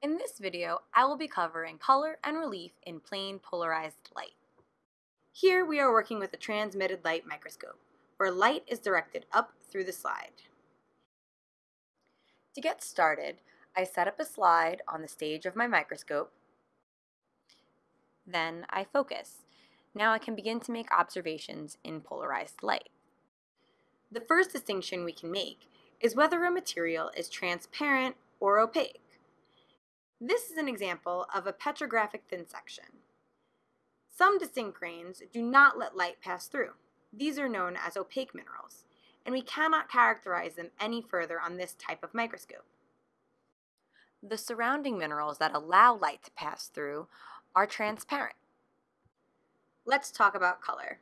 In this video, I will be covering color and relief in plane polarized light. Here we are working with a transmitted light microscope, where light is directed up through the slide. To get started, I set up a slide on the stage of my microscope. Then I focus. Now I can begin to make observations in polarized light. The first distinction we can make is whether a material is transparent or opaque. This is an example of a petrographic thin section. Some distinct grains do not let light pass through. These are known as opaque minerals, and we cannot characterize them any further on this type of microscope. The surrounding minerals that allow light to pass through are transparent. Let's talk about color.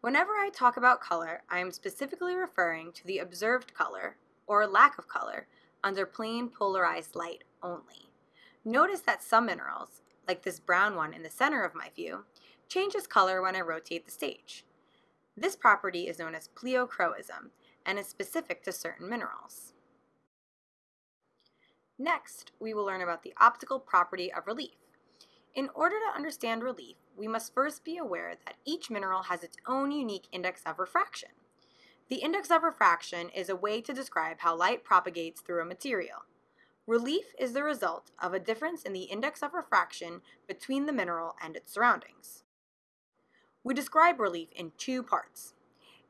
Whenever I talk about color, I am specifically referring to the observed color, or lack of color, under plane polarized light only. Notice that some minerals, like this brown one in the center of my view, changes color when I rotate the stage. This property is known as pleochroism and is specific to certain minerals. Next, we will learn about the optical property of relief. In order to understand relief, we must first be aware that each mineral has its own unique index of refraction. The index of refraction is a way to describe how light propagates through a material. Relief is the result of a difference in the index of refraction between the mineral and its surroundings. We describe relief in two parts.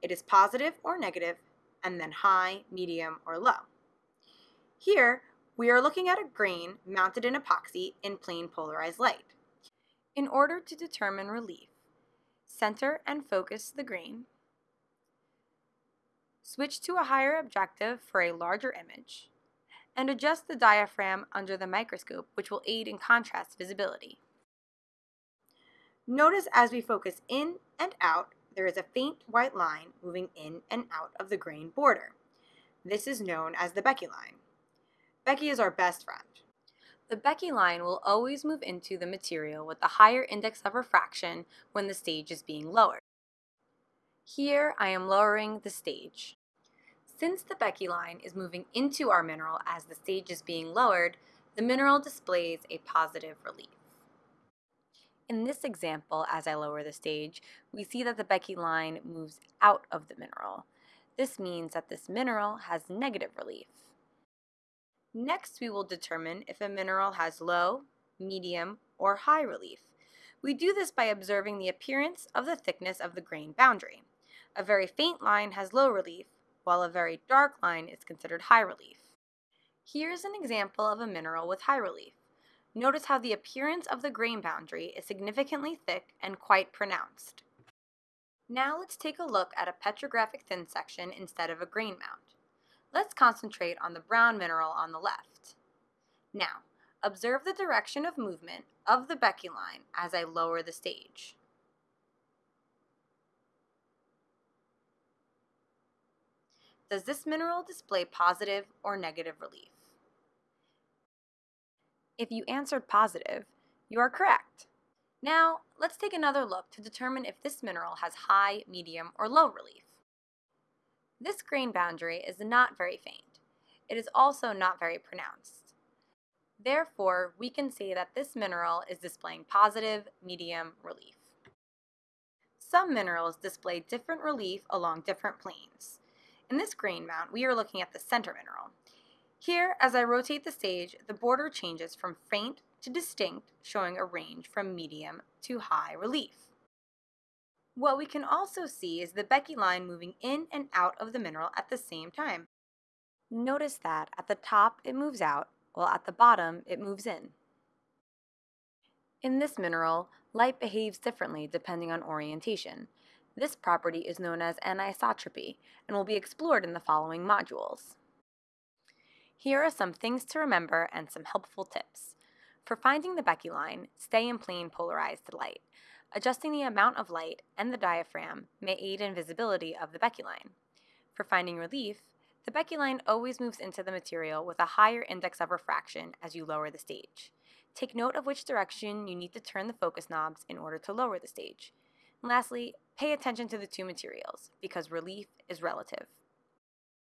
It is positive or negative, and then high, medium, or low. Here, we are looking at a grain mounted in epoxy in plane polarized light. In order to determine relief, center and focus the grain, switch to a higher objective for a larger image, and adjust the diaphragm under the microscope, which will aid in contrast visibility. Notice as we focus in and out, there is a faint white line moving in and out of the grain border. This is known as the Becke line. Becke is our best friend. The Becke line will always move into the material with the higher index of refraction when the stage is being lowered. Here I am lowering the stage. Since the Becke line is moving into our mineral as the stage is being lowered, the mineral displays a positive relief. In this example, as I lower the stage, we see that the Becke line moves out of the mineral. This means that this mineral has negative relief. Next, we will determine if a mineral has low, medium, or high relief. We do this by observing the appearance of the thickness of the grain boundary. A very faint line has low relief, while a very dark line is considered high relief. Here's an example of a mineral with high relief. Notice how the appearance of the grain boundary is significantly thick and quite pronounced. Now let's take a look at a petrographic thin section instead of a grain mount. Let's concentrate on the brown mineral on the left. Now, observe the direction of movement of the Becke line as I lower the stage. Does this mineral display positive or negative relief? If you answered positive, you are correct. Now, let's take another look to determine if this mineral has high, medium, or low relief. This grain boundary is not very faint. It is also not very pronounced. Therefore, we can say that this mineral is displaying positive, medium relief. Some minerals display different relief along different planes. In this grain mount, we are looking at the center mineral. Here, as I rotate the stage, the border changes from faint to distinct, showing a range from medium to high relief. What we can also see is the Becke line moving in and out of the mineral at the same time. Notice that at the top it moves out, while at the bottom it moves in. In this mineral, light behaves differently depending on orientation. This property is known as anisotropy and will be explored in the following modules. Here are some things to remember and some helpful tips. For finding the Becke line, stay in plane polarized light. Adjusting the amount of light and the diaphragm may aid in visibility of the Becke line. For finding relief, the Becke line always moves into the material with a higher index of refraction as you lower the stage. Take note of which direction you need to turn the focus knobs in order to lower the stage. And lastly, pay attention to the two materials because relief is relative.